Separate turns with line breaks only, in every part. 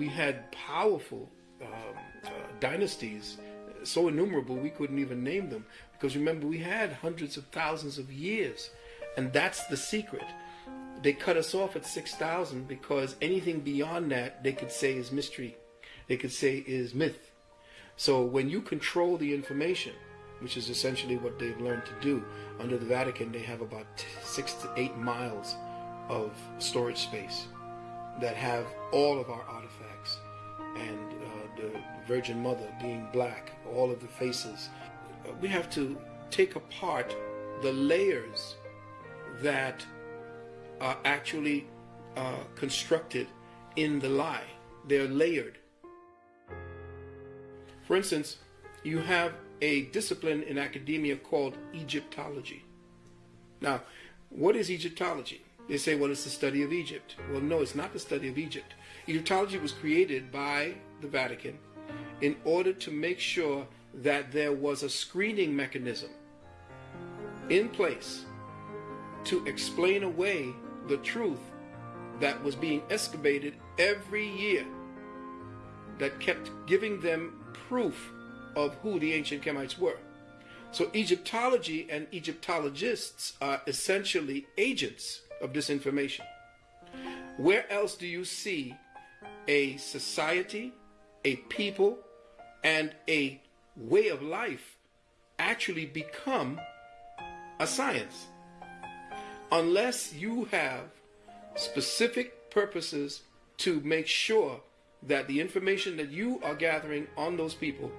we had powerful um, uh, dynasties, so innumerable we couldn't even name them. Because remember, we had hundreds of thousands of years, and that's the secret. They cut us off at 6,000 because anything beyond that they could say is mystery, they could say is myth. So when you control the information, which is essentially what they've learned to do. Under the Vatican, they have about six to eight miles of storage space that have all of our artifacts and uh, the Virgin Mother being black, all of the faces. We have to take apart the layers that are actually uh, constructed in the lie. They're layered. For instance, you have a discipline in academia called Egyptology. Now, what is Egyptology? They say, well, it's the study of Egypt. Well, no, it's not the study of Egypt. Egyptology was created by the Vatican in order to make sure that there was a screening mechanism in place to explain away the truth that was being excavated every year that kept giving them proof of who the ancient Kemites were. So Egyptology and Egyptologists are essentially agents of this information. Where else do you see a society, a people, and a way of life actually become a science? Unless you have specific purposes to make sure that the information that you are gathering on those people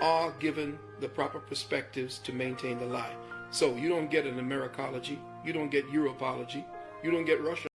are given the proper perspectives to maintain the lie. So you don't get an Americology, you don't get Europology, you don't get Russia.